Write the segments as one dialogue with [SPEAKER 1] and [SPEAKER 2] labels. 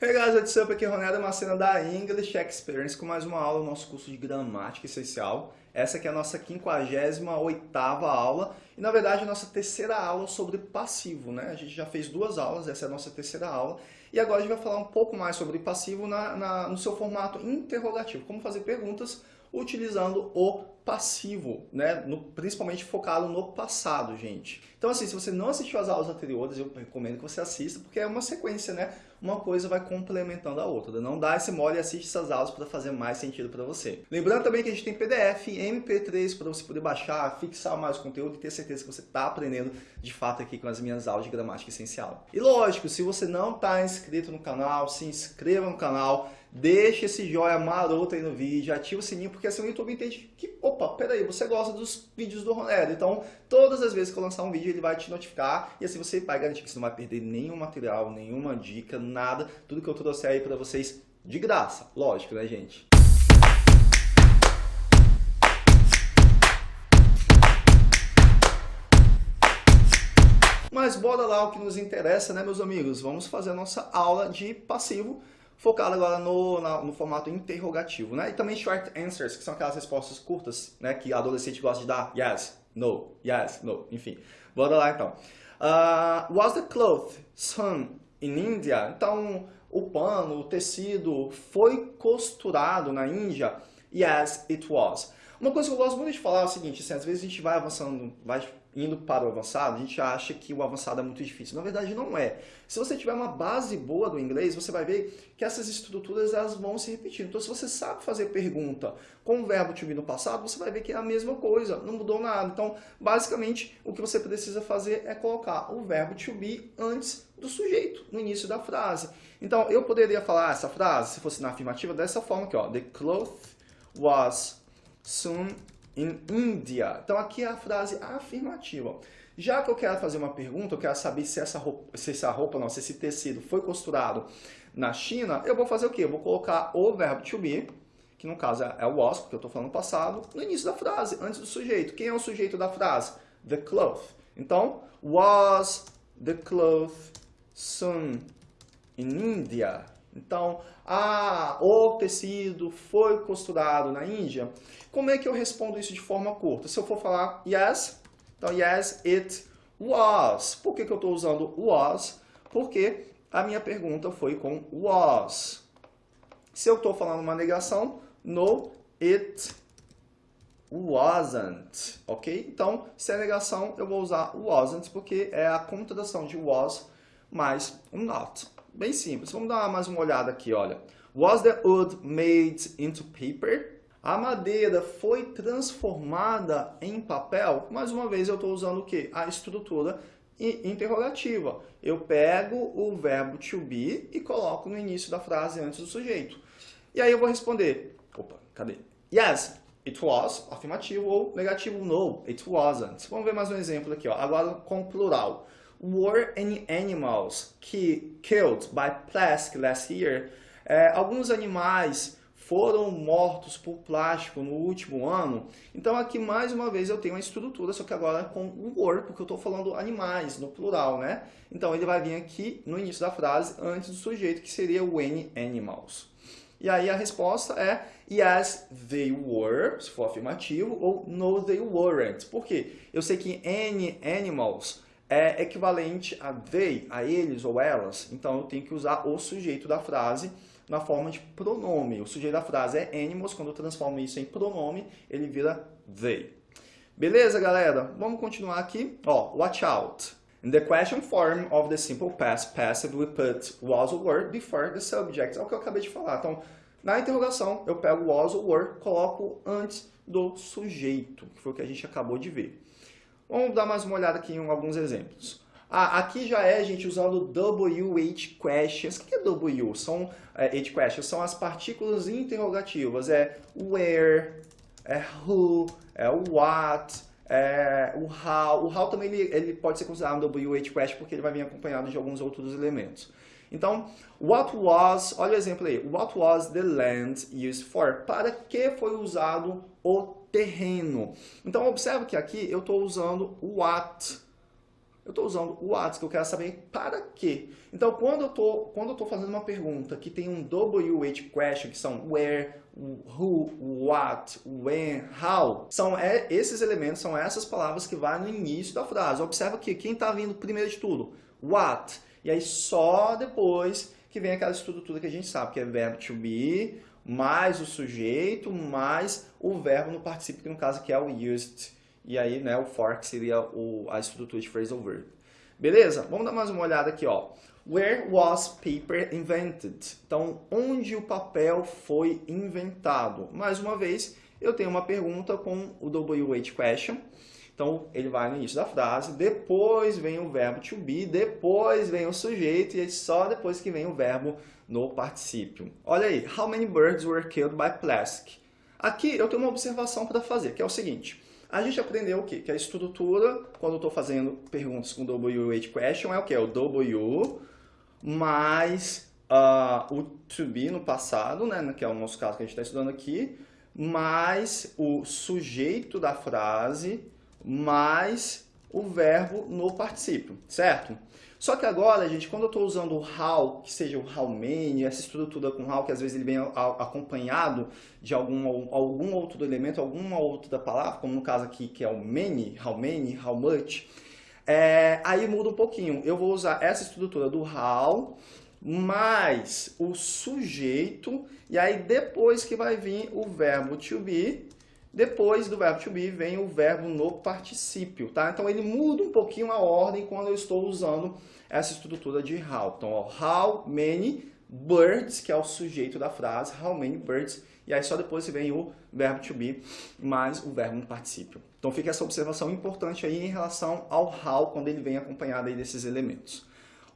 [SPEAKER 1] Hey guys, what's up? Aqui é Ronaldo Macena da English Experience com mais uma aula do nosso curso de Gramática Essencial. Essa aqui é a nossa 58ª aula e na verdade a nossa terceira aula sobre passivo, né? A gente já fez duas aulas, essa é a nossa terceira aula e agora a gente vai falar um pouco mais sobre passivo na, na, no seu formato interrogativo, como fazer perguntas utilizando o passivo, né? No, principalmente focado no passado, gente. Então, assim, se você não assistiu às aulas anteriores, eu recomendo que você assista, porque é uma sequência, né? Uma coisa vai complementando a outra. Não dá esse mole e assiste essas aulas para fazer mais sentido para você. Lembrando também que a gente tem PDF, MP3 para você poder baixar, fixar mais conteúdo e ter certeza que você está aprendendo de fato aqui com as minhas aulas de gramática essencial. E lógico, se você não está inscrito no canal, se inscreva no canal, deixa esse joia maroto aí no vídeo, ativa o sininho, porque assim o YouTube entende que, opa, peraí, você gosta dos vídeos do Ronaldo. Então, todas as vezes que eu lançar um vídeo, ele vai te notificar e assim você vai garantir que você não vai perder nenhum material, nenhuma dica, nada, tudo que eu trouxer aí para vocês de graça, lógico, né, gente? Mas bora lá o que nos interessa, né, meus amigos? Vamos fazer a nossa aula de passivo focado agora no, na, no formato interrogativo, né? E também short answers, que são aquelas respostas curtas, né? Que adolescente gosta de dar yes, no, yes, no, enfim. Bora lá então. Uh, was the cloth sewn in India? Então, o pano, o tecido foi costurado na Índia? Yes, it was. Uma coisa que eu gosto muito de falar é o seguinte, assim, às vezes a gente vai avançando, vai indo para o avançado, a gente acha que o avançado é muito difícil. Na verdade, não é. Se você tiver uma base boa do inglês, você vai ver que essas estruturas elas vão se repetir. Então, se você sabe fazer pergunta com o verbo to be no passado, você vai ver que é a mesma coisa, não mudou nada. Então, basicamente, o que você precisa fazer é colocar o verbo to be antes do sujeito, no início da frase. Então, eu poderia falar essa frase, se fosse na afirmativa, dessa forma aqui, ó. The cloth was soon in India. Então aqui é a frase afirmativa. Já que eu quero fazer uma pergunta, eu quero saber se essa roupa, se essa roupa não, se esse tecido foi costurado na China, eu vou fazer o quê? Eu vou colocar o verbo to be, que no caso é o was, porque eu estou falando passado, no início da frase, antes do sujeito. Quem é o sujeito da frase? The cloth. Então, was the cloth sewn in India? Então, ah, o tecido foi costurado na Índia. Como é que eu respondo isso de forma curta? Se eu for falar yes, então yes, it was. Por que, que eu estou usando was? Porque a minha pergunta foi com was. Se eu estou falando uma negação, no, it wasn't, ok? Então, se é negação, eu vou usar wasn't, porque é a contração de was mais um not. Bem simples. Vamos dar mais uma olhada aqui, olha. Was the wood made into paper? A madeira foi transformada em papel? Mais uma vez eu estou usando o quê? A estrutura interrogativa. Eu pego o verbo to be e coloco no início da frase antes do sujeito. E aí eu vou responder, opa, cadê? Yes, it was, afirmativo, ou negativo, no, it wasn't. Vamos ver mais um exemplo aqui, ó. agora com plural. Were any animals killed by plastic last year? É, alguns animais foram mortos por plástico no último ano. Então aqui mais uma vez eu tenho uma estrutura, só que agora com o were, porque eu estou falando animais, no plural, né? Então ele vai vir aqui no início da frase, antes do sujeito, que seria any animals. E aí a resposta é yes, they were, se for afirmativo, ou no, they weren't. Por quê? Eu sei que any animals é equivalente a they, a eles ou elas, então eu tenho que usar o sujeito da frase na forma de pronome. O sujeito da frase é animals, quando eu transformo isso em pronome, ele vira they. Beleza, galera? Vamos continuar aqui. Ó, watch out. In the question form of the simple past passive, we put was or were before the subject. É o que eu acabei de falar. Então, na interrogação, eu pego was or were, coloco antes do sujeito, que foi o que a gente acabou de ver. Vamos dar mais uma olhada aqui em alguns exemplos. Ah, aqui já é, gente, usando WH questions. O que é W? São é, H questions, são as partículas interrogativas. É where, é who, é what, é o how. O how também ele, ele pode ser considerado um WH question porque ele vai vir acompanhado de alguns outros elementos. Então, what was, olha o exemplo aí, what was the land used for? Para que foi usado o terreno? Então, observe que aqui eu estou usando what. Eu estou usando o what, que eu quero saber para quê. Então, quando eu estou fazendo uma pergunta que tem um WH question, que são where, who, what, when, how, são é, esses elementos, são essas palavras que vai no início da frase. Observa que quem está vindo primeiro de tudo? What. E aí só depois que vem aquela estrutura que a gente sabe, que é verbo to be, mais o sujeito, mais o verbo no participio, que no caso aqui é o used e aí, né, o for que seria o, a estrutura de phrasal verb. Beleza? Vamos dar mais uma olhada aqui, ó. Where was paper invented? Então, onde o papel foi inventado? Mais uma vez, eu tenho uma pergunta com o WH question. Então, ele vai no início da frase, depois vem o verbo to be, depois vem o sujeito e só depois que vem o verbo no particípio. Olha aí, how many birds were killed by plastic? Aqui eu tenho uma observação para fazer, que é o seguinte. A gente aprendeu o quê? Que a estrutura, quando eu estou fazendo perguntas com WH question, é o quê? É o W mais uh, o to be no passado, né? que é o nosso caso que a gente está estudando aqui, mais o sujeito da frase, mais o verbo no particípio, certo? Só que agora, gente, quando eu estou usando o how, que seja o how many, essa estrutura com how, que às vezes ele vem acompanhado de algum, algum outro elemento, alguma outra palavra, como no caso aqui, que é o many, how many, how much, é, aí muda um pouquinho. Eu vou usar essa estrutura do how, mais o sujeito, e aí depois que vai vir o verbo to be, depois do verbo to be vem o verbo no particípio, tá? Então ele muda um pouquinho a ordem quando eu estou usando essa estrutura de how. Então, ó, how many birds, que é o sujeito da frase, how many birds, e aí só depois vem o verbo to be mais o verbo no particípio. Então fica essa observação importante aí em relação ao how, quando ele vem acompanhado aí desses elementos.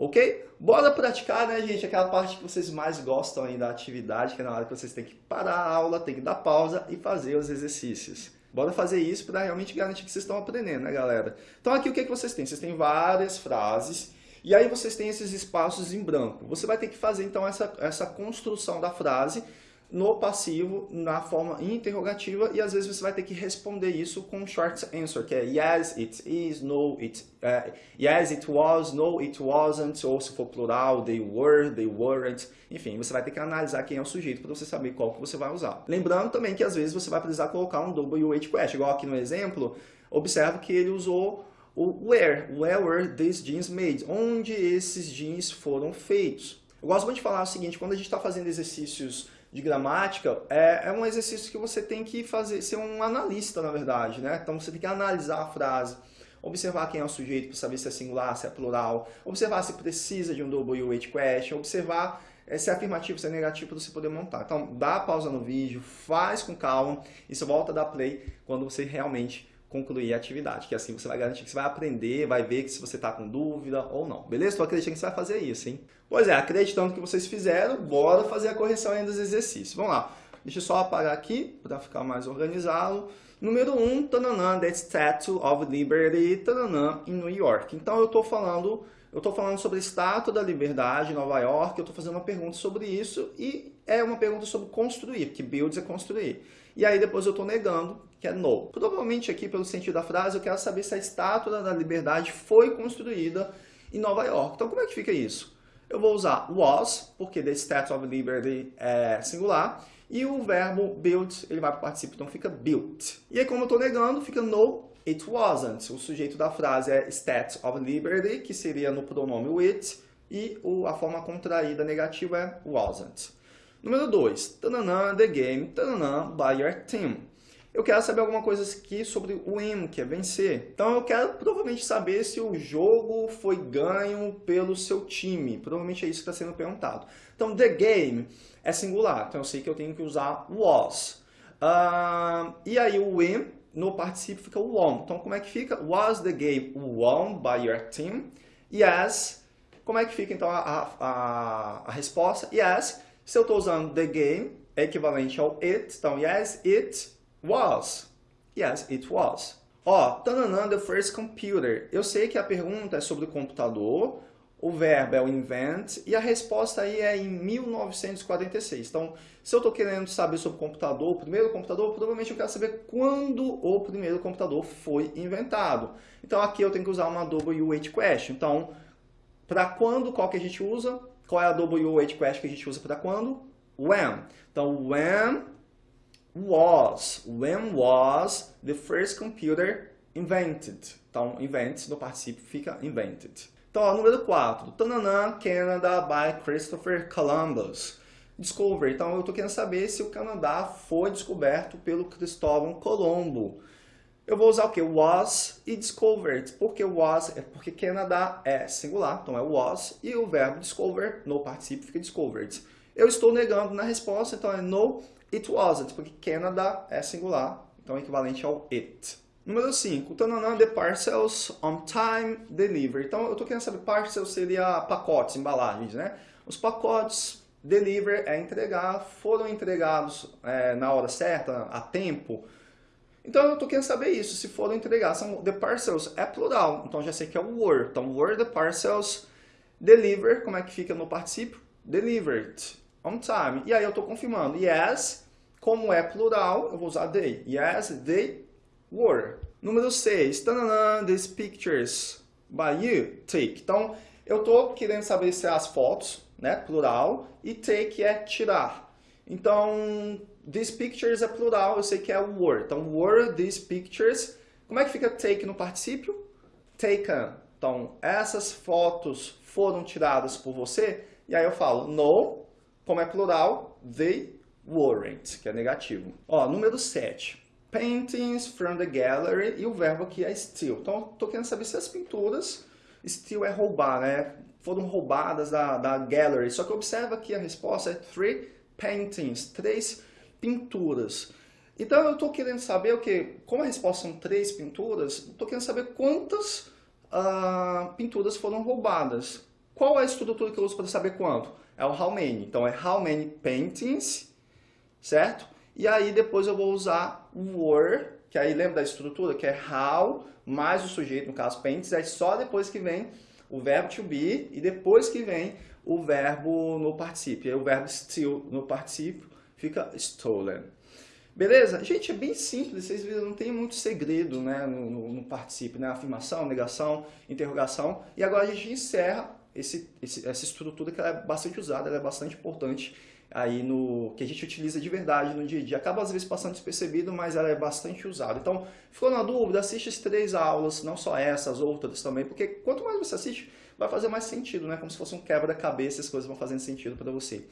[SPEAKER 1] Ok? Bora praticar, né, gente? Aquela parte que vocês mais gostam aí da atividade, que é na hora que vocês têm que parar a aula, tem que dar pausa e fazer os exercícios. Bora fazer isso para realmente garantir que vocês estão aprendendo, né, galera? Então aqui o que, é que vocês têm? Vocês têm várias frases e aí vocês têm esses espaços em branco. Você vai ter que fazer então essa, essa construção da frase no passivo, na forma interrogativa, e às vezes você vai ter que responder isso com short answer, que é yes, it is, no, it, uh, yes, it was, no, it wasn't, ou se for plural, they were, they weren't, enfim, você vai ter que analisar quem é o sujeito para você saber qual que você vai usar. Lembrando também que às vezes você vai precisar colocar um WH question, igual aqui no exemplo, observa que ele usou o where, where were these jeans made, onde esses jeans foram feitos. Eu gosto muito de falar o seguinte, quando a gente está fazendo exercícios de gramática, é, é um exercício que você tem que fazer, ser um analista, na verdade, né? Então você tem que analisar a frase, observar quem é o sujeito para saber se é singular, se é plural, observar se precisa de um WH question, observar é, se é afirmativo, se é negativo para você poder montar. Então dá pausa no vídeo, faz com calma e você volta a dar play quando você realmente concluir a atividade, que assim você vai garantir que você vai aprender, vai ver que se você está com dúvida ou não. Beleza? Estou acreditando que você vai fazer isso, hein? Pois é, acreditando que vocês fizeram, bora fazer a correção ainda dos exercícios. Vamos lá. Deixa eu só apagar aqui para ficar mais organizado. Número 1, um, tananã, the Statue of Liberty, tananã, em New York. Então eu estou falando, eu estou falando sobre a Estátua da Liberdade em Nova York, eu estou fazendo uma pergunta sobre isso e é uma pergunta sobre construir, que builds é construir. E aí depois eu estou negando que é no. Provavelmente aqui, pelo sentido da frase, eu quero saber se a Estátua da Liberdade foi construída em Nova York. Então como é que fica isso? Eu vou usar was, porque the Statue of Liberty é singular, e o verbo built, ele vai para o participio, então fica built. E aí, como eu estou negando, fica no, it wasn't. O sujeito da frase é Statue of Liberty, que seria no pronome it, e a forma contraída negativa é wasn't. Número 2, the game, tananã, by your team eu quero saber alguma coisa aqui sobre o win, que é vencer. Então eu quero provavelmente saber se o jogo foi ganho pelo seu time. Provavelmente é isso que está sendo perguntado. Então, the game é singular, então eu sei que eu tenho que usar was. Uh, e aí o win no participio fica won. Então como é que fica? Was the game won by your team? Yes. Como é que fica então a, a, a resposta? Yes. Se eu estou usando the game, é equivalente ao it. Então, yes, it Was. Yes, it was. Ó, tananã, the first computer. Eu sei que a pergunta é sobre o computador, o verbo é o invent e a resposta aí é em 1946. Então, se eu estou querendo saber sobre o computador, o primeiro computador, provavelmente eu quero saber quando o primeiro computador foi inventado. Então, aqui eu tenho que usar uma WH question. Então, para quando, qual que a gente usa? Qual é a WH question que a gente usa para quando? When. Então, when was, when was the first computer invented? Então, invent no participio fica invented. Então, ó, número 4. Tananã, Canada by Christopher Columbus. Discovery. Então, eu estou querendo saber se o Canadá foi descoberto pelo Cristóvão Colombo. Eu vou usar o que? Was e discovered. Por que was? É porque Canadá é singular, então é was. E o verbo discover no participio fica discovered. Eu estou negando na resposta, então é no, it wasn't, porque Canada é singular, então é equivalente ao it. Número 5, tananã, the parcels on time delivery. Então, eu estou querendo saber, parcels seria pacotes, embalagens, né? Os pacotes deliver é entregar, foram entregados é, na hora certa, a tempo. Então, eu estou querendo saber isso, se foram entregados. São, the parcels é plural, então já sei que é o were. Então, were the parcels deliver, como é que fica no participio? Delivered, on time. E aí eu estou confirmando, yes, como é plural, eu vou usar they. Yes, they were. Número 6, these pictures by you take. Então, eu estou querendo saber se é as fotos, né, plural, e take é tirar. Então, these pictures é plural, eu sei que é were. Então, were these pictures. Como é que fica take no particípio? Taken. Então, essas fotos foram tiradas por você? E aí eu falo, no, como é plural, they weren't, que é negativo. Ó, número 7 paintings from the gallery e o verbo aqui é steal. Então, estou querendo saber se as pinturas, steal é roubar, né? Foram roubadas da, da gallery. Só que observa que a resposta é three paintings, três pinturas. Então, eu estou querendo saber o que? Como a resposta são três pinturas, estou querendo saber quantas uh, pinturas foram roubadas. Qual é a estrutura que eu uso para saber quanto? É o how many. Então, é how many paintings, certo? E aí depois eu vou usar were, que aí lembra da estrutura, que é how mais o sujeito, no caso paints, é só depois que vem o verbo to be e depois que vem o verbo no particípio. O verbo steal no particípio fica stolen. Beleza? Gente, é bem simples, vocês viram, não tem muito segredo né, no, no, no né? Afirmação, negação, interrogação. E agora a gente encerra esse, esse, essa estrutura que é bastante usada, é bastante importante aí no que a gente utiliza de verdade no dia a dia. Acaba às vezes passando despercebido, mas ela é bastante usada. Então, ficou na dúvida, assiste as três aulas, não só essas, outras também, porque quanto mais você assiste, vai fazer mais sentido, né? Como se fosse um quebra-cabeça, as coisas vão fazendo sentido para você.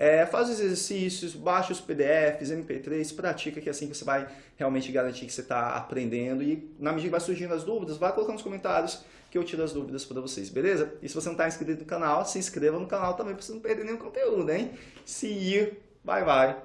[SPEAKER 1] É, faz os exercícios, baixa os PDFs, MP3, pratica que é assim que você vai realmente garantir que você está aprendendo e na medida que vai surgindo as dúvidas, vai colocando nos comentários que eu tiro as dúvidas para vocês, beleza? E se você não está inscrito no canal, se inscreva no canal também para você não perder nenhum conteúdo, hein? See you! Bye, bye!